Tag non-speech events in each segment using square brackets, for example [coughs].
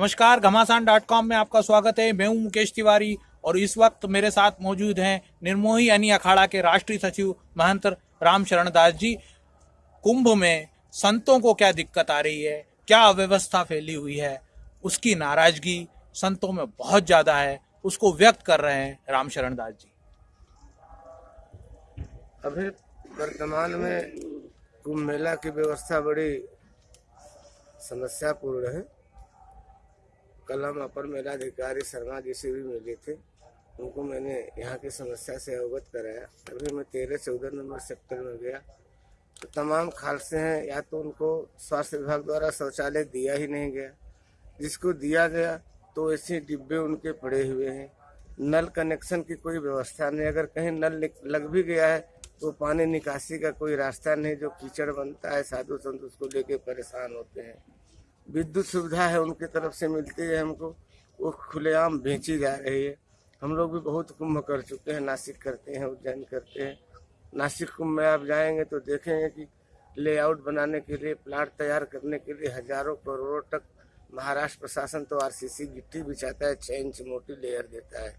नमस्कार, घमासान dot com में आपका स्वागत है। मैं हूँ मुकेश तिवारी और इस वक्त मेरे साथ मौजूद हैं निर्मोही यानी अखाड़ा के राष्ट्रीय सचिव महंत राम शरण दास जी। कुंभ में संतों को क्या दिक्कत आ रही है? क्या अव्यवस्था फैली हुई है? उसकी नाराज़गी संतों में बहुत ज़्यादा है। उसको व्यक्त कर रहे हैं राम शरण दास जी। अभी वर्तमान में कुंभ मेला की व्यवस्था बड़ी समस्यापूर्ण है। कल हम अपर मेलाधिकारी शर्मा जी से भी मिले थे। उनको मैंने यहाँ की समस्या से अवगत कराया। अभी मैं तेरह, चौदह नंबर सेक्टर में गया। तो तमाम खालसे हैं, या तो उनको स्वास्थ्य विभाग द्वारा शौचालय दिया ही नहीं गया। जिसको दिया गया तो ऐसे डिब्बे उनके पड़े हुए हैं। नल कनेक्शन की कोई व्यवस्था नहीं। अगर कहीं नल लग भी गया है तो पानी निकासी का कोई रास्ता नहीं। जो कीचड़ बनता है, साधु संत उसको लेके परेशान होते हैं। विद्युत सुविधा है उनकी तरफ़ से मिलती है हमको। वो खुलेआम बेची जा रही है। हम लोग भी बहुत कुंभ कर चुके हैं, नासिक करते हैं, उज्जैन करते हैं। नासिक कुंभ में आप जाएँगे तो देखेंगे कि लेआउट बनाने के लिए, प्लाट तैयार करने के लिए हज़ारों करोड़ों तक महाराष्ट्र प्रशासन तो आरसीसी गिट्टी बिछाता है छः इंच मोटी लेयर देता है।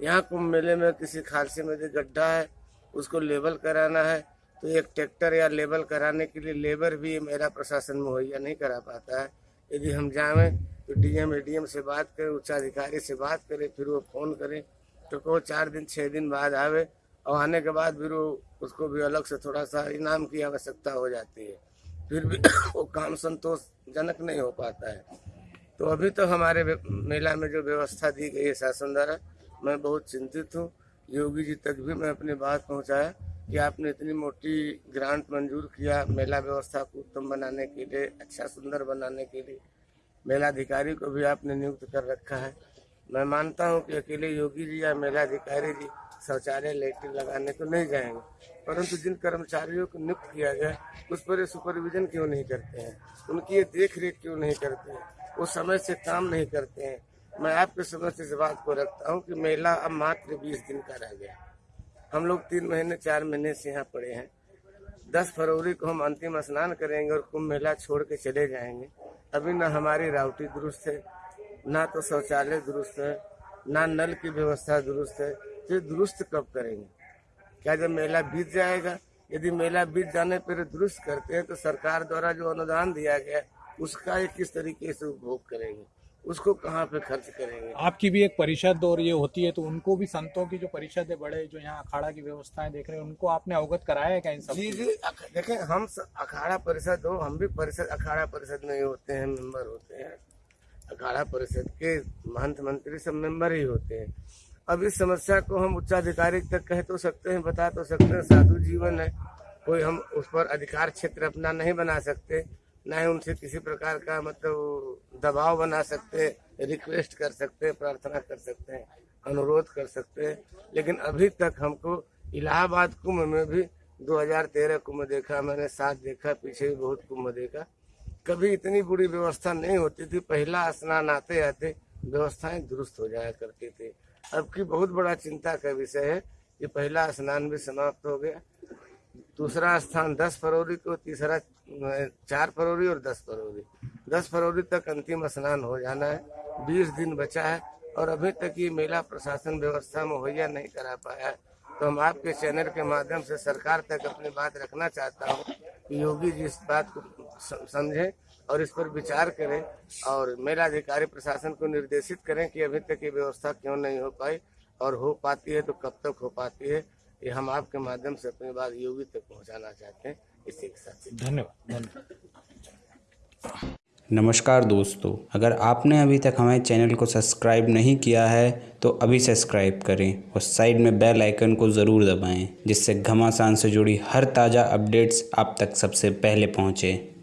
यहाँ कुंभ मेले में किसी खालसे में जो गड्ढा है, उसको लेबल कराना है तो एक ट्रैक्टर या लेबल कराने के लिए लेबर भी मेरा प्रशासन मुहैया नहीं करा पाता है। यदि हम जाएँ तो डीएम एडीएम से बात करें उच्चाधिकारी से बात करें, फिर वो फ़ोन करें। तो कहो, चार दिन छः दिन बाद आवे, और आने के बाद फिर वो, उसको भी अलग से थोड़ा सा इनाम की आवश्यकता हो जाती है। फिर भी [coughs] वो काम संतोषजनक नहीं हो पाता है। तो अभी तो हमारे मेला में जो व्यवस्था दी गई है शासन द्वारा, मैं बहुत चिंतित हूँ। योगी जी तक भी मैं अपनी बात पहुँचाया। कि आपने इतनी मोटी ग्रांट मंजूर किया मेला व्यवस्था को उत्तम बनाने के लिए अच्छा सुंदर बनाने के लिए। मेलाधिकारी को भी आपने नियुक्त कर रखा है। मैं मानता हूँ कि अकेले योगी जी या मेलाधिकारी जी शौचालय लेटरिन लगाने को नहीं जाएँगे। परंतु जिन कर्मचारियों को नियुक्त किया गया, उस पर सुपरविजन क्यों नहीं करते हैं? उनकी ये देख रेख क्यों नहीं करते हैं? वो समय से काम नहीं करते हैं। मैं आपके समझ से इस बात को रखता हूँ कि मेला अब मात्र बीस दिन का रह गया। हम लोग तीन महीने, चार महीने से यहाँ पड़े हैं। दस फरवरी को हम अंतिम स्नान करेंगे और कुंभ मेला छोड़ के चले जाएँगे। अभी न हमारी राउटी दुरुस्त है, ना तो शौचालय दुरुस्त है, ना नल की व्यवस्था दुरुस्त है। तो दुरुस्त कब करेंगे? क्या जब मेला बीत जाएगा? यदि मेला बीत जाने पर दुरुस्त करते हैं तो सरकार द्वारा जो अनुदान दिया गया, उसका एक किस तरीके से उपभोग करेंगे? उसको कहाँ पे खर्च करेंगे? आपकी भी एक परिषद और ये होती है तो उनको भी संतों की जो परिषद है बड़े जो यहाँ अखाड़ा की व्यवस्थाएँ देख रहे हैं उनको आपने अवगत कराया है क्या इन सब जी जी देखें हम अखाड़ा परिषद हो हम भी परिषद अखाड़ा परिषद में ही होते हैं मेंबर होते हैं। अखाड़ा परिषद के महंत मंत्री सब मेंबर ही होते हैं। अब इस समस्या को हम उच्चाधिकारी तक कह तो सकते हैं बता तो सकते हैं साधु जीवन है कोई हम उस पर अधिकार क्षेत्र अपना नहीं बना सकते न ही उनसे किसी प्रकार का मतलब दबाव बना सकते रिक्वेस्ट कर सकते, प्रार्थना कर सकते हैं अनुरोध कर सकते। हैं लेकिन अभी तक हमको इलाहाबाद कुंभ में भी 2013 कुंभ देखा, मैंने साथ देखा, पीछे भी बहुत कुंभ देखा। कभी इतनी बुरी व्यवस्था नहीं होती थी, पहला स्नान आते आते व्यवस्थाएँ दुरुस्त हो जाया करती थी। अब की बहुत बड़ा चिंता का विषय है कि पहला स्नान भी समाप्त हो गया। दूसरा स्थान 10 फरवरी को, तीसरा चार फरवरी और 10 फरवरी। 10 फरवरी तक अंतिम स्नान हो जाना है। 20 दिन बचा है और अभी तक ये मेला प्रशासन व्यवस्था मुहैया नहीं करा पाया है। तो हम आपके चैनल के माध्यम से सरकार तक अपनी बात रखना चाहता हूँ कि योगी जी इस बात को समझें और इस पर विचार करें और मेला अधिकारी प्रशासन को निर्देशित करें कि अभी तक ये व्यवस्था क्यों नहीं हो पाई और हो पाती है तो कब तक हो पाती है। ये हम आपके माध्यम से अपनी बात योगी तक पहुंचाना चाहते हैं। इसी के साथ धन्यवाद धन्यवाद। नमस्कार दोस्तों अगर आपने अभी तक हमारे चैनल को सब्सक्राइब नहीं किया है तो अभी सब्सक्राइब करें और साइड में बेल आइकन को ज़रूर दबाएँ जिससे घमासान से जुड़ी हर ताज़ा अपडेट्स आप तक सबसे पहले पहुँचें।